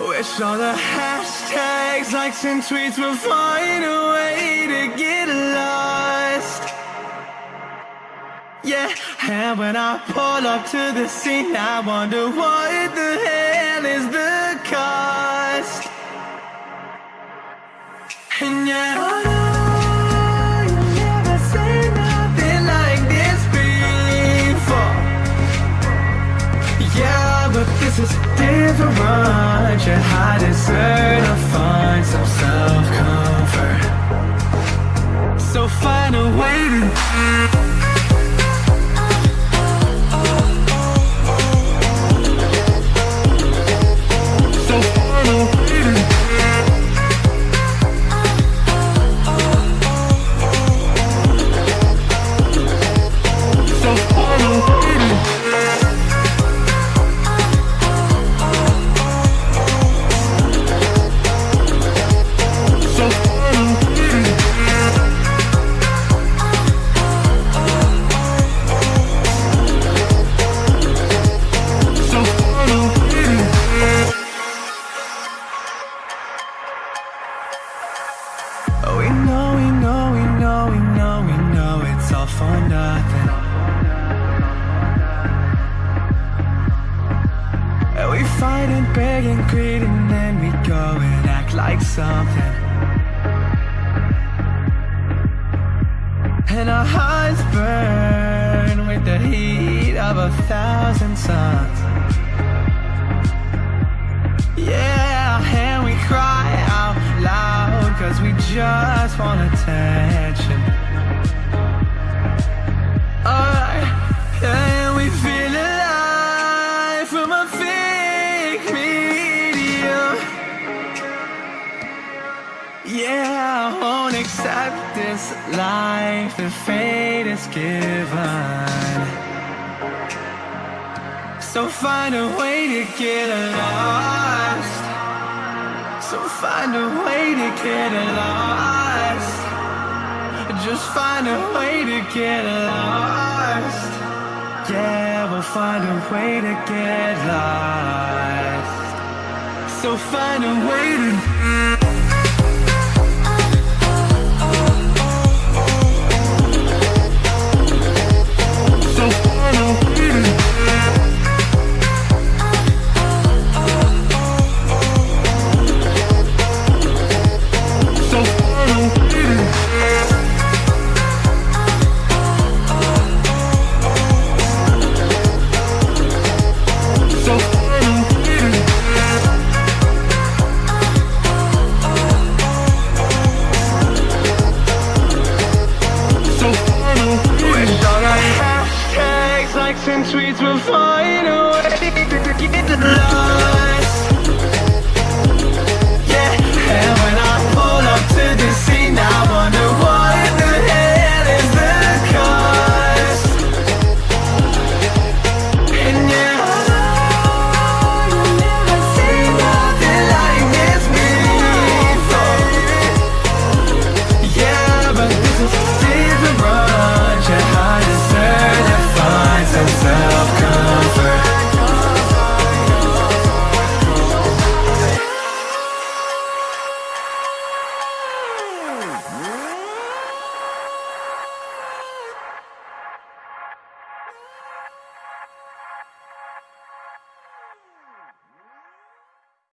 Wish all the hashtags, likes and tweets will find a way to get lost. Yeah, and when I pull up to the scene I wonder what the hell is the cost. And oh, this before. Yeah, but this is different You I deserve to find know, we know, we know, we know, we know it's all for nothing. And we fight and beg and greed and then we go and act like something. And our hearts burn with the heat of a thousand suns. Just want attention. Alright, and we feel alive from a fake medium? Yeah, I won't accept this life that fate is given. So find a way to get lost. So find a way to get lost. Just find a way to get lost. Yeah, we'll find a way to get lost. So find a way to. And tweets will find a way. To get lost